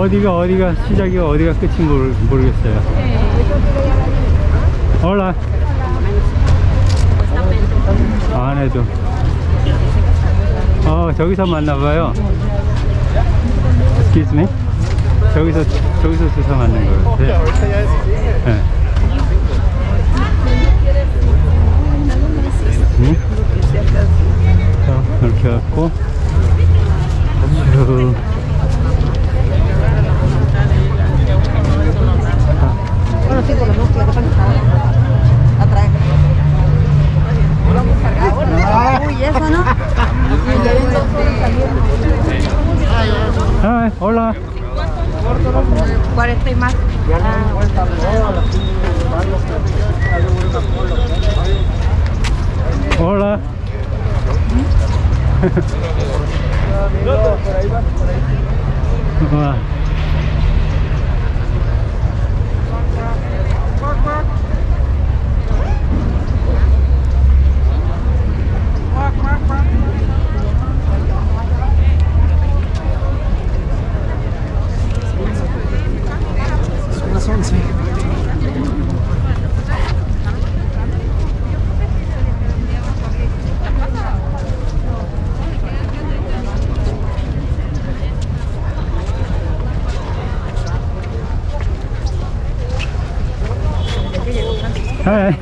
어디가 어디가 시작이고 어디가 끝인 모르, 모르겠어요. 올라. 안에도. 어 저기서 만나봐요. Excuse me? 저기서 저기서 주사 맞는 거예요 네. 네. 이렇게 갖고. 쭉 Bueno, sí, porque no quiero pensar. Atrás. Uy, eso no. 아, 올라 40 y más. 올라 와. Hey, 올라 올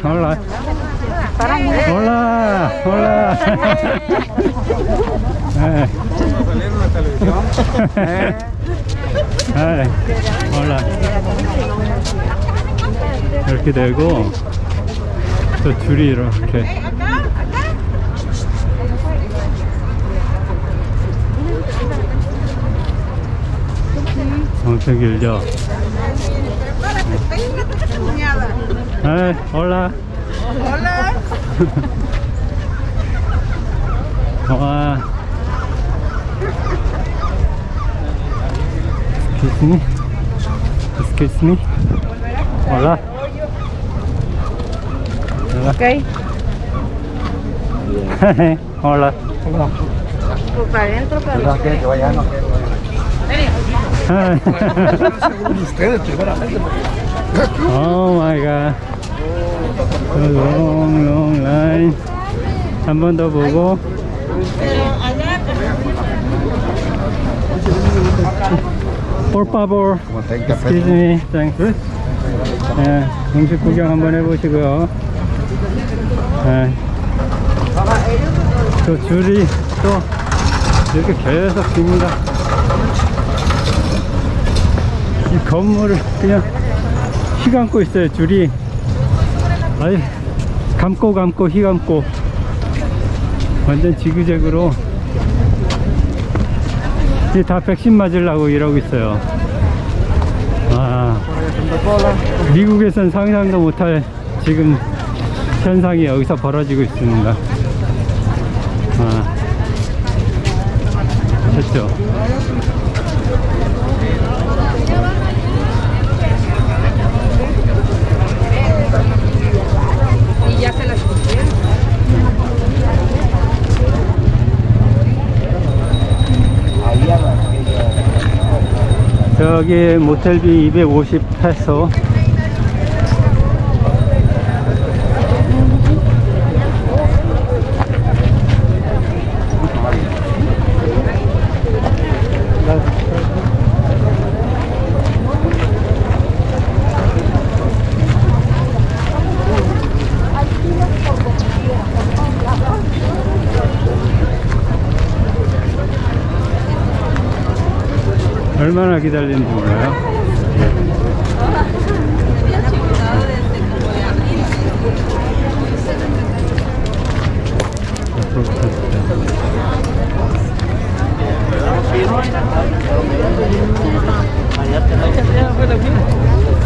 라. 올라 네. 네, 올라. 이렇게 되고 저 줄이 이렇게. 엄청 길죠 네, 올라 와 Excuse me Excuse me Hola Hola Ok. Hola Pues para adentro, para Ustedes primeramente. oh my god Long line 한번 더 보고 Por favor Como 30 Excuse me, thanks. 예, 음식 구경 한번 해보시고요. 예. 또 줄이 또 이렇게 계속 깁니다. 이 건물을 그냥 휘감고 있어요, 줄이. 아니, 감고 감고 휘감고. 완전 지그재그로. 이게 다 백신 맞으려고 이러고 있어요. 아, 미국에선 상상도 못할 지금 현상이 여기서 벌어지고 있습니다. 아, 됐죠? 저기 모텔비 250 페소 얼마나 기다리는지 몰라요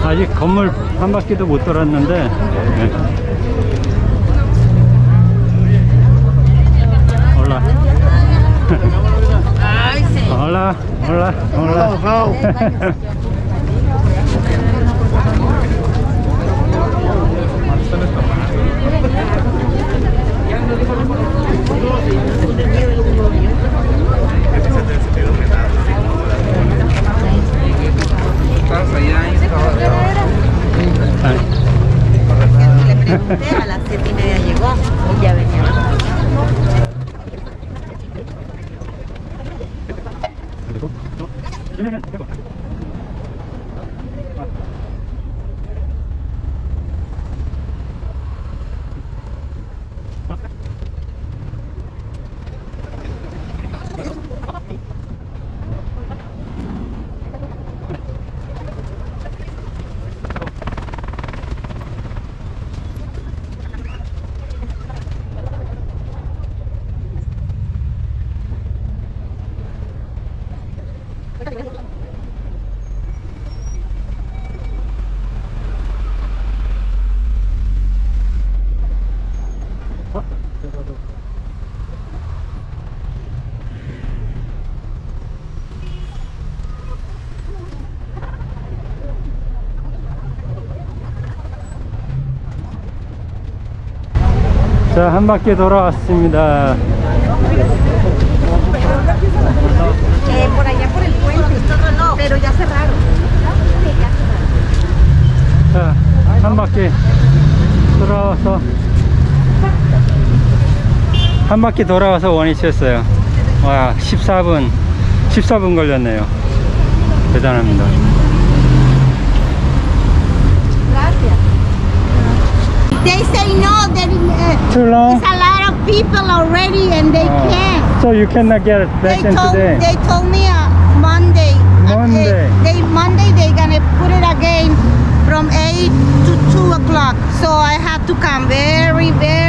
아직 건물 한 바퀴도 못 돌았는데 네. 올라 Ay, sí. 올라 올라 올라 자, 한 바퀴 돌아왔습니다. Eh. 자, 한 바퀴 돌아와서 한 바퀴 돌아와서 원위치였어요. 와, 14분, 14분 걸렸네요. 대단합니다. They say no, that uh, Too long? it's a lot of people already and they Oh. can't. So you cannot get They back in told, today. they told me uh, Monday. Uh, Monday. they Monday they gonna put it again from eight to two o'clock. So I have to come very very